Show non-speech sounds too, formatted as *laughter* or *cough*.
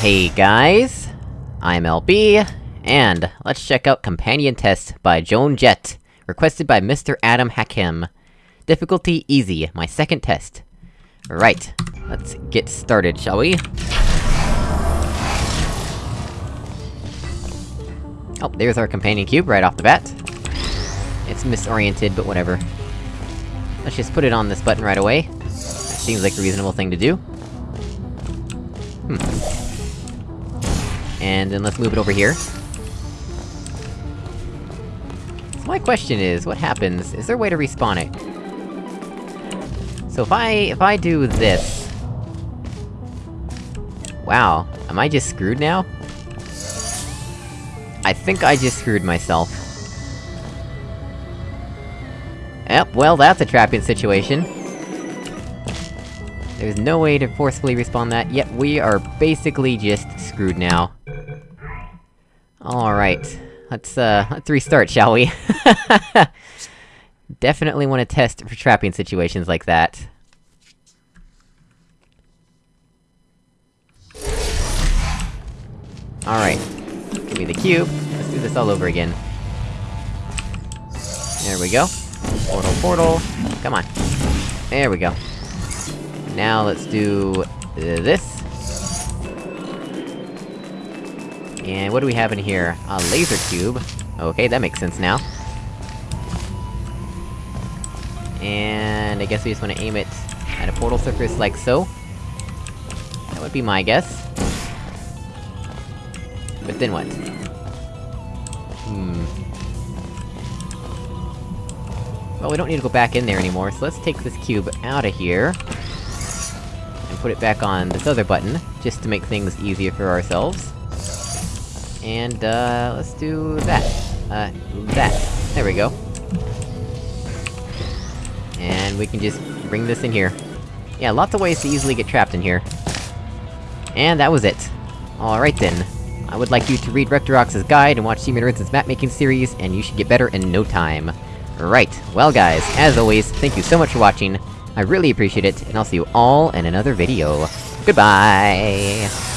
Hey guys, I'm LB, and let's check out Companion Test by Joan Jett, requested by Mr. Adam Hakim. Difficulty easy, my second test. Right, let's get started, shall we? Oh, there's our companion cube right off the bat. It's misoriented, but whatever. Let's just put it on this button right away. Seems like a reasonable thing to do. Hmm. And then let's move it over here. So my question is, what happens? Is there a way to respawn it? So if I- if I do this... Wow, am I just screwed now? I think I just screwed myself. Yep, well that's a trapping situation. There's no way to forcefully respawn that, yet we are basically just screwed now. Alright. Let's, uh, let's restart, shall we? *laughs* Definitely want to test for trapping situations like that. Alright. Give me the cube. Let's do this all over again. There we go. Portal, portal. Come on. There we go. Now let's do... This. And what do we have in here? A laser cube. Okay, that makes sense now. And I guess we just wanna aim it at a portal surface like so. That would be my guess. But then what? Hmm... Well, we don't need to go back in there anymore, so let's take this cube out of here... And put it back on this other button, just to make things easier for ourselves. And, uh, let's do that. Uh, that. There we go. And we can just bring this in here. Yeah, lots of ways to easily get trapped in here. And that was it. Alright then. I would like you to read Rectorox's guide and watch Team Rinson's map-making series, and you should get better in no time. Right, well guys, as always, thank you so much for watching, I really appreciate it, and I'll see you all in another video. Goodbye!